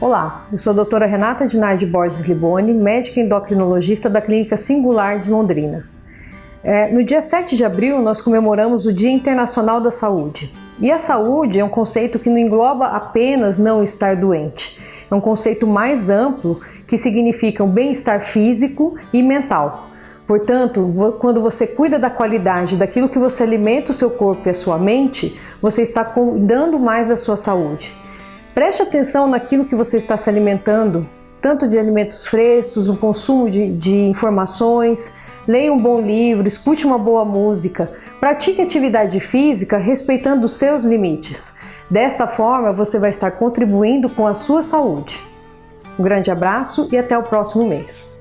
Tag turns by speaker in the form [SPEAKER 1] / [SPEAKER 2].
[SPEAKER 1] Olá, eu sou a doutora Renata Dinardi Borges Liboni, médica endocrinologista da Clínica Singular de Londrina. É, no dia 7 de abril, nós comemoramos o Dia Internacional da Saúde. E a saúde é um conceito que não engloba apenas não estar doente. É um conceito mais amplo que significa o um bem-estar físico e mental. Portanto, quando você cuida da qualidade daquilo que você alimenta o seu corpo e a sua mente, você está cuidando mais da sua saúde. Preste atenção naquilo que você está se alimentando, tanto de alimentos frescos, o consumo de, de informações, leia um bom livro, escute uma boa música, pratique atividade física respeitando os seus limites. Desta forma, você vai estar contribuindo com a sua saúde. Um grande abraço e até o próximo mês.